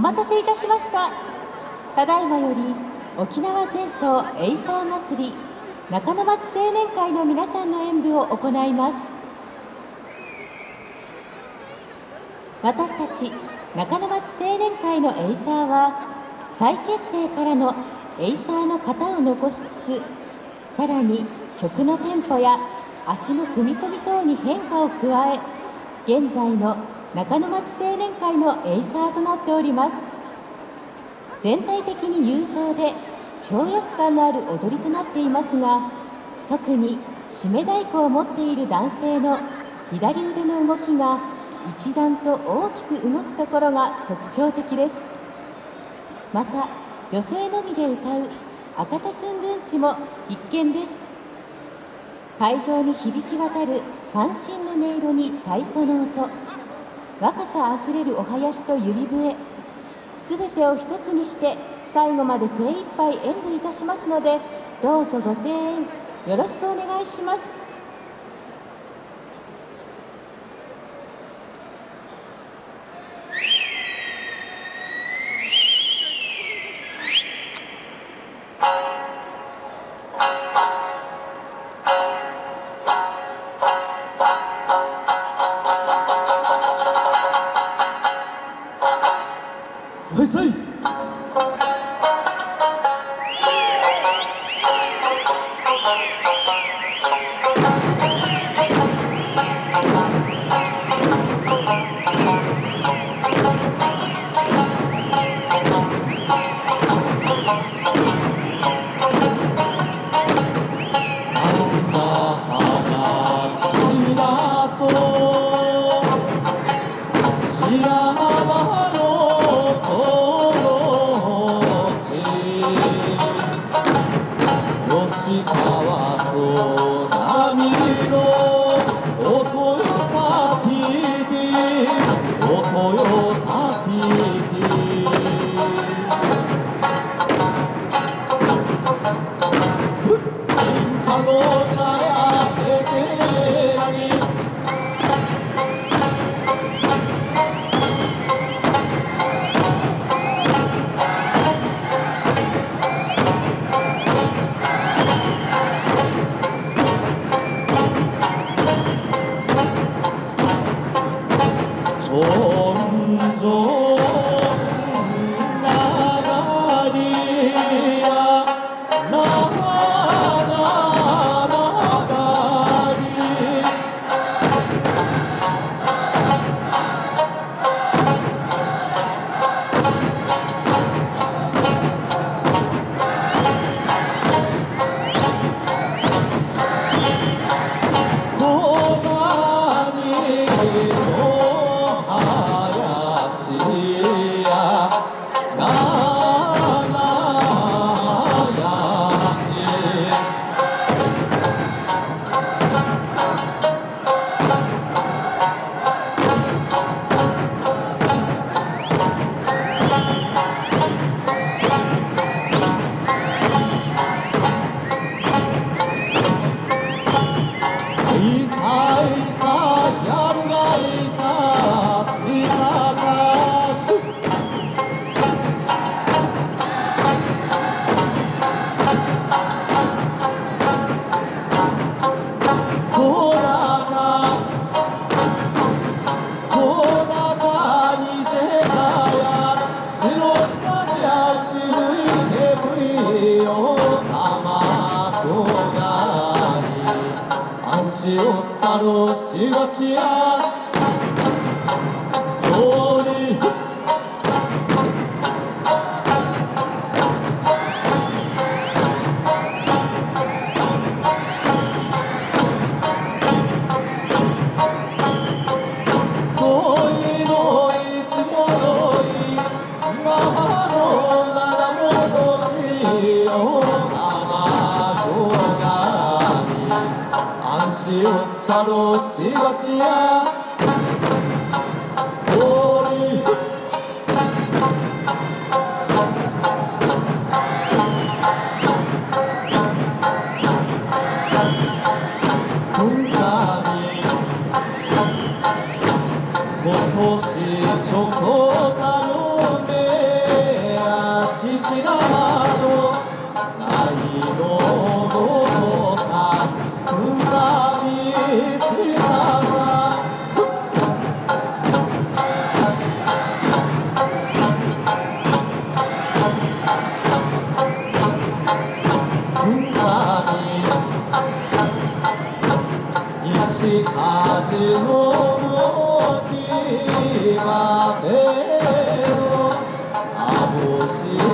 お待たせいたしました。ただいまより沖縄全島エイサー祭り中野町青年会の皆さんの演舞を行います。私たち中野町青年会のエイサーは再結成からのエイサーの型を残しつつさらに曲のテンポや足の踏み込み等に変化を加え現在の中野町青年会のエイサーとなっております。全体的に雄壮で跳躍感のある踊りとなっていますが特に締め太鼓を持っている男性の左腕の動きが一段と大きく動くところが特徴的です。また女性のみで歌う赤田寸軍地も必見です。会場に響き渡る三振の音色に太鼓の音。若さあふれるお囃子と指笛。すべてを一つにして最後まで精一杯演舞いたしますのでどうぞご声援よろしくお願いします。七 see you.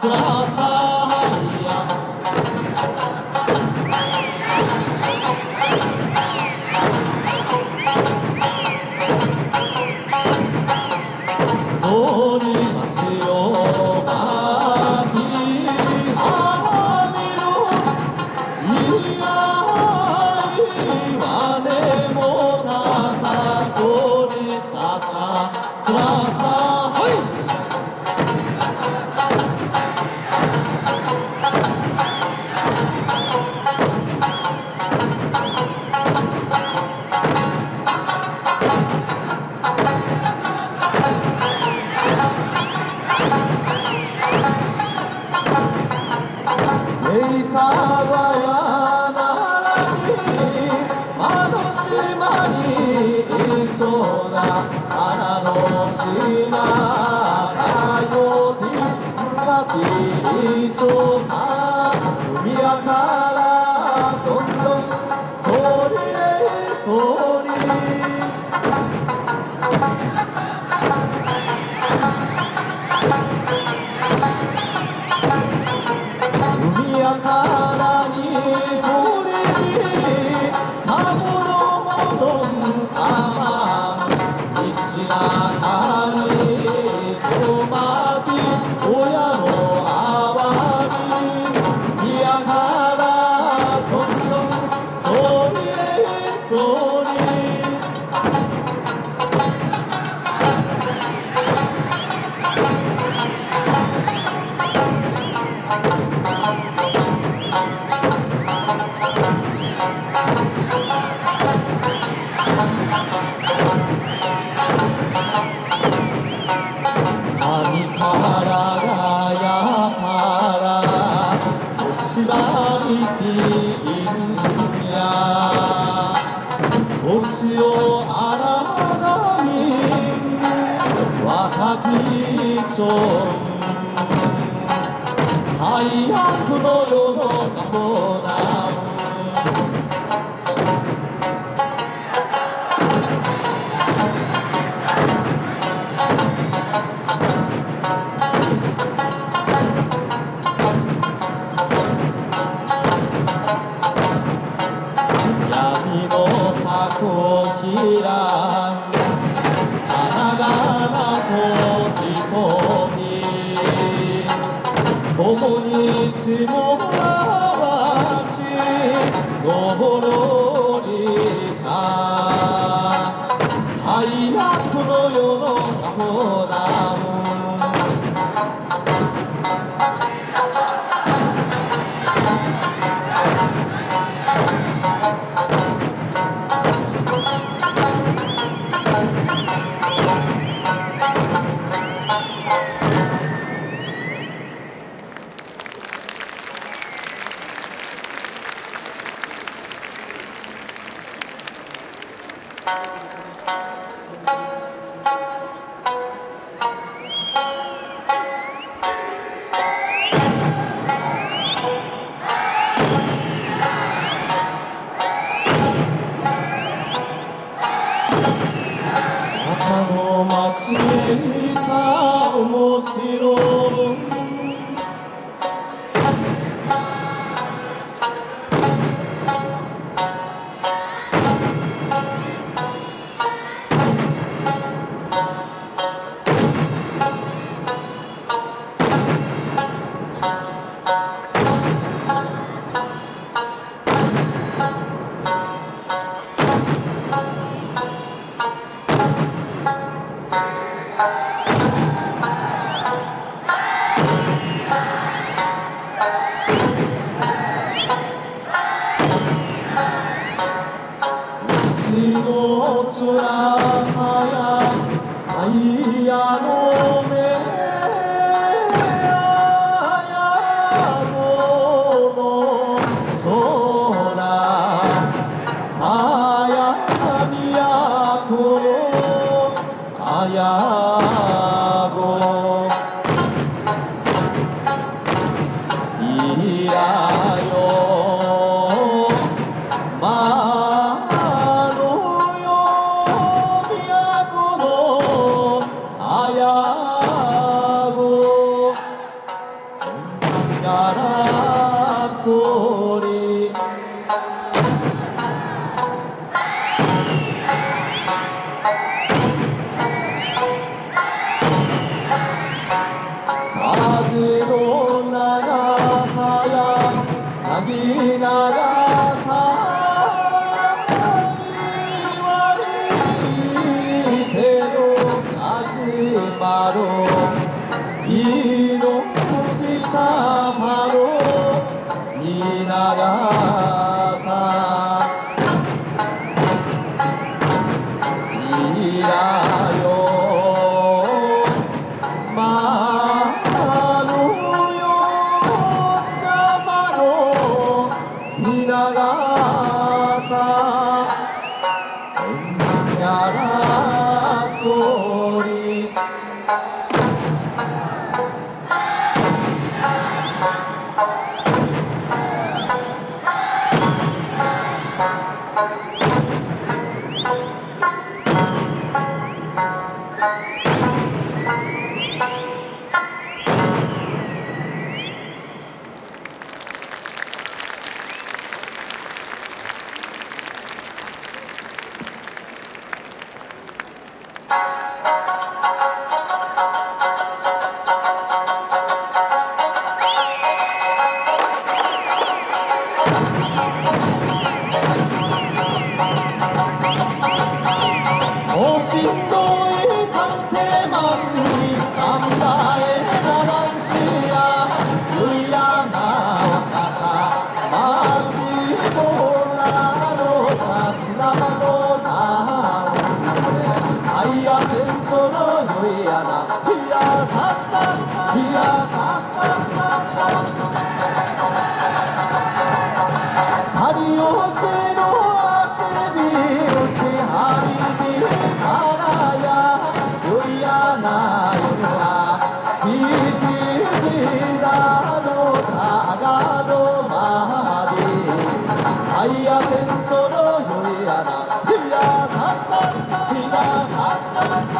死 了そう最悪の世の中だ。我。さ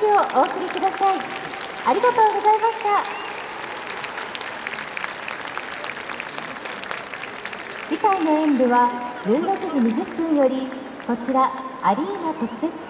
手をお送りください。ありがとうございました。次回の演舞は16時20分よりこちらアリーナ特設ス